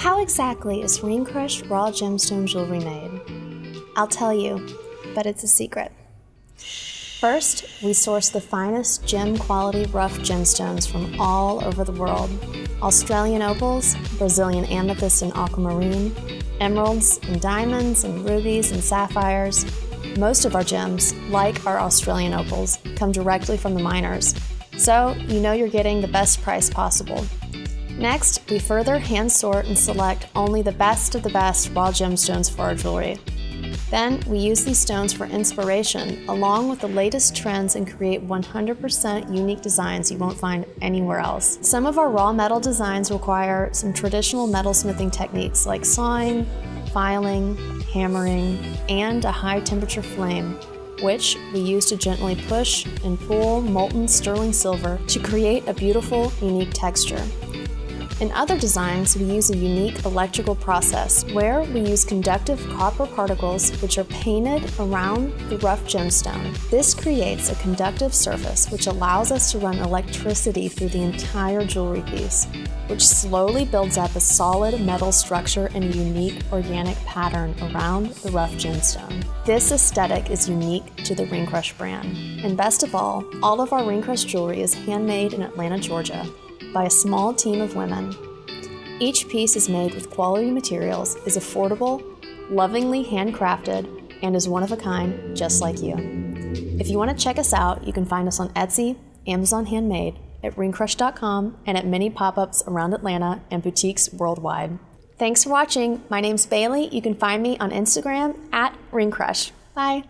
How exactly is Ring Crush raw gemstone jewelry made? I'll tell you, but it's a secret. First, we source the finest gem quality rough gemstones from all over the world. Australian opals, Brazilian amethyst and aquamarine, emeralds and diamonds and rubies and sapphires. Most of our gems, like our Australian opals, come directly from the miners, so you know you're getting the best price possible. Next, we further hand sort and select only the best of the best raw gemstones for our jewelry. Then, we use these stones for inspiration, along with the latest trends and create 100% unique designs you won't find anywhere else. Some of our raw metal designs require some traditional metalsmithing techniques like sawing, filing, hammering, and a high temperature flame, which we use to gently push and pull molten sterling silver to create a beautiful, unique texture. In other designs, we use a unique electrical process where we use conductive copper particles which are painted around the rough gemstone. This creates a conductive surface which allows us to run electricity through the entire jewelry piece, which slowly builds up a solid metal structure and a unique organic pattern around the rough gemstone. This aesthetic is unique to the Ring Crush brand. And best of all, all of our Ring Crush jewelry is handmade in Atlanta, Georgia, by a small team of women. Each piece is made with quality materials, is affordable, lovingly handcrafted, and is one of a kind, just like you. If you want to check us out, you can find us on Etsy, Amazon Handmade, at ringcrush.com, and at many pop-ups around Atlanta and boutiques worldwide. Thanks for watching. My name's Bailey. You can find me on Instagram at ringcrush. Bye.